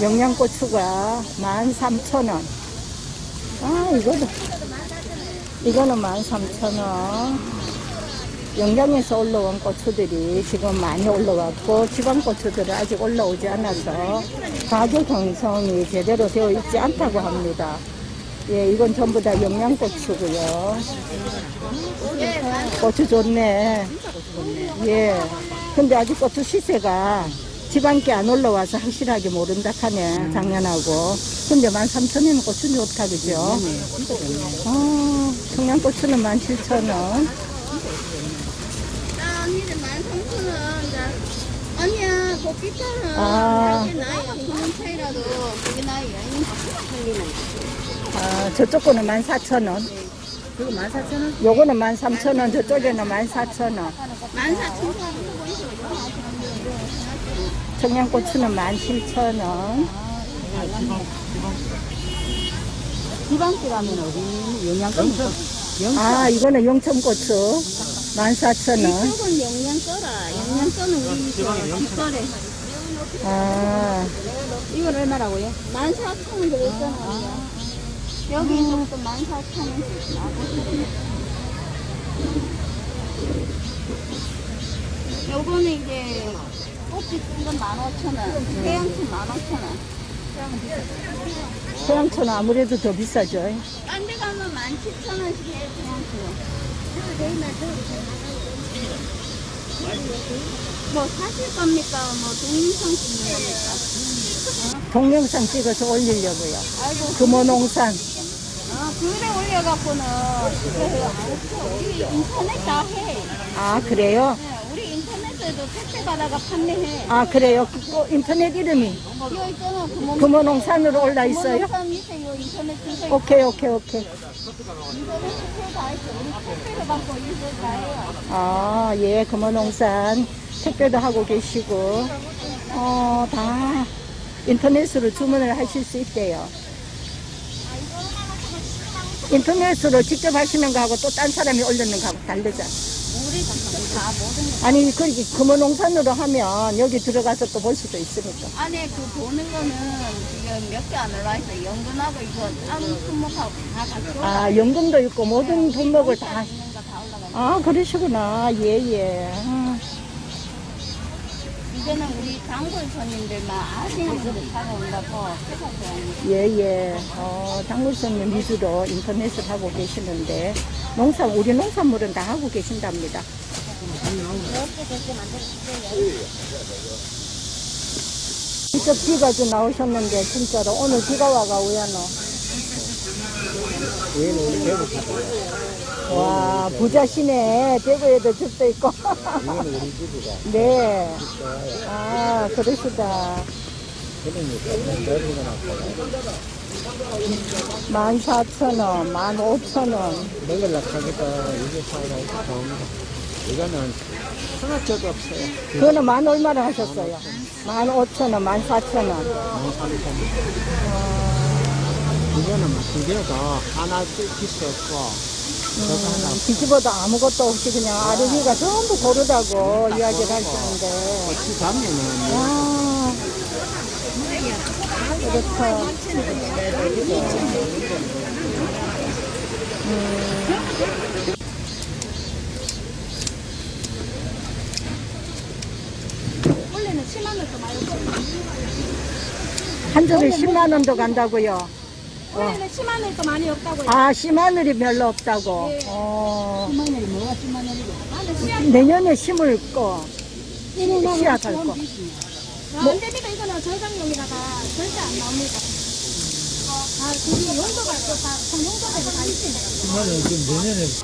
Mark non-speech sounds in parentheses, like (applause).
영양고추가 13,000원. 아, 이거는, 이거는 13,000원. 영양에서 올라온 고추들이 지금 많이 올라왔고, 지방 고추들은 아직 올라오지 않아서 가격 형성이 제대로 되어 있지 않다고 합니다. 예, 이건 전부 다 영양고추고요. 고추 좋네. 예. 근데 아직 고추 시세가 지방계 안 올라와서 확실하게 모른다 하네, 작년하고. 근데 13,000원이면 고추 좋다, 그죠? 아, 청양고추는 17,000원. 나 언니들 13,000원. 아니야, 고기차는 아. 나요. 그런 차이라도 그게 나요. 아, 저쪽 거는 14,000원. 그거 14,000원? 요거는 13,000원, 저쪽에는 14,000원. 14,000원. 청양고추는 17,000원. 지방길 가면 어디 영양가 아, 이거는 영천고추. 14,000원. 이쪽은 영양 써라. 영양 써는 우리 그 뒷거래. 아, 이건 얼마라고요? 14,000원 들어있잖아요. 여기 이쪽도 14,000원. 요거는 이제 꼭지 뜬건 15,000원. 태양춘 15,000원. 서양초는 아무래도 더 비싸죠. 딴 데 가면 17,000원씩 해요, 태양춘. 뭐 사실 겁니까? 뭐 동영상 찍는 겁니까? 동영상 찍어서 올리려고요. 아이고, 금호농산. 아, 글에 올려갖고는 그래요. 인터넷 다 해. 아, 그래요? 네, 인터넷에도 택배 받아가 판매해. 아, 그래요? 그, 그 인터넷 이름이 이거 있잖아. 금호농산으로 올라 있어요? 구멍 밑에 요 인터넷 주소 오케이, 오케이, 오케이. 인터넷 주소 다 있어. 우리 택배를 받고 이거 다 해요. 아, 예, 금호농산. 택배도 하고 계시고, 어, 다 인터넷으로 주문을 하실 수 있대요. 인터넷으로 직접 하시는 거하고 또 딴 사람이 올리는 거하고 다르잖아. 우리 다 모든 거. 아니, 그렇게 금호농산으로 하면 여기 들어가서 또 볼 수도 있으니까. 안에 그 보는 거는 지금 몇 개 안 올라 있어. 연근하고 이거 다른 품목하고 다 같이 올라 아, 연금도 있고 모든 품목을 다. 있는 거 다 올라가. 있어. 아, 그러시구나. 예, 예. 아, 이거는 우리 단골 손님들만 아시는 사러 온다고 해서 예, 예. 어, 단골 손님 위주로 인터넷을 하고 계시는데, 농산, 우리 농산물은 다 하고 계신답니다. 직접 비가 좀 나오셨는데, 진짜로. 오늘 비가 와가 우야노. 와, 부자시네. 대구에도 집도 있고. (laughs) 네. 아, 그러시다. 만 사천 원, 만 오천 원. 먹으려고 하니까 이게 사고 좋습니다. 이거는 하나짜도 없어요. 그거는 만 얼마나 하셨어요? 만 오천 원, 만 사천 원. 이거는 두 개도 하나 비싸 없고 저거 하나 뒤집어도 아무것도 없이 그냥 아르기가 전부 고르다고 이야기를 하시는데. 같이 가면은 아, 그렇다. 원래는 10만 원도 많이 한 접에 10만 원도 간다고요. 원래는 10만 원도 많이 없다고요. 아, 씨마늘이 별로 없다고. 어, 10만 원이 뭐가 10만 원이고? 나는 씨앗 내년에 심을 거. 씨앗 할 거. 안 됩니다. 이거는 저장용이라가 절대 안 나옵니다. 아, 그게 용도가 있고 다, 용도가 다 있습니다. 이거는 지금 내년에